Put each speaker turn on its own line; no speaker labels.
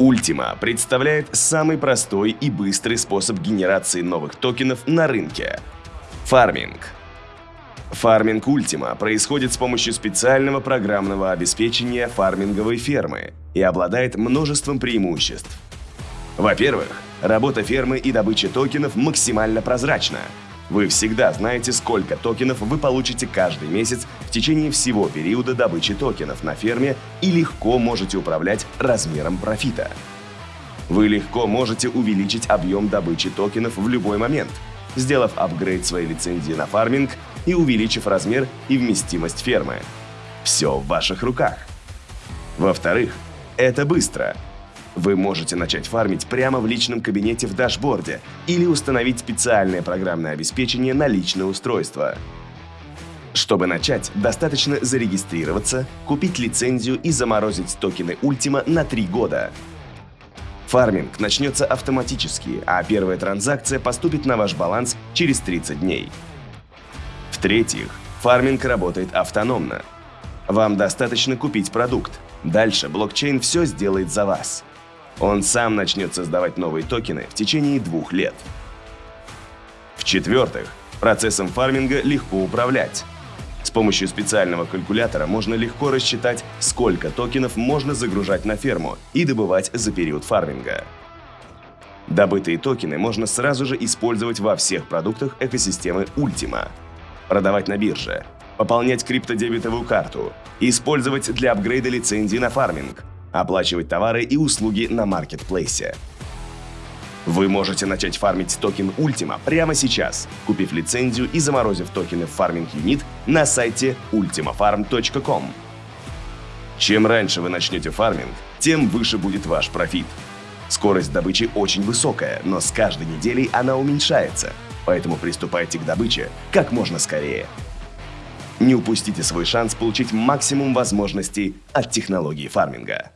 Ultima представляет самый простой и быстрый способ генерации новых токенов на рынке – фарминг. Фарминг Ultima происходит с помощью специального программного обеспечения фарминговой фермы и обладает множеством преимуществ. Во-первых, работа фермы и добыча токенов максимально прозрачна. Вы всегда знаете, сколько токенов вы получите каждый месяц в течение всего периода добычи токенов на ферме и легко можете управлять размером профита. Вы легко можете увеличить объем добычи токенов в любой момент, сделав апгрейд своей лицензии на фарминг и увеличив размер и вместимость фермы. Все в ваших руках. Во-вторых, это быстро – вы можете начать фармить прямо в личном кабинете в дашборде или установить специальное программное обеспечение на личное устройство. Чтобы начать, достаточно зарегистрироваться, купить лицензию и заморозить токены Ultima на 3 года. Фарминг начнется автоматически, а первая транзакция поступит на ваш баланс через 30 дней. В-третьих, фарминг работает автономно. Вам достаточно купить продукт. Дальше блокчейн все сделает за вас. Он сам начнет создавать новые токены в течение двух лет. В-четвертых, процессом фарминга легко управлять. С помощью специального калькулятора можно легко рассчитать, сколько токенов можно загружать на ферму и добывать за период фарминга. Добытые токены можно сразу же использовать во всех продуктах экосистемы Ultima. Продавать на бирже, пополнять криптодебетовую карту, использовать для апгрейда лицензии на фарминг, оплачивать товары и услуги на маркетплейсе. Вы можете начать фармить токен Ultima прямо сейчас, купив лицензию и заморозив токены в Farming Unit на сайте ultimafarm.com. Чем раньше вы начнете фарминг, тем выше будет ваш профит. Скорость добычи очень высокая, но с каждой неделей она уменьшается, поэтому приступайте к добыче как можно скорее. Не упустите свой шанс получить максимум возможностей от технологии фарминга.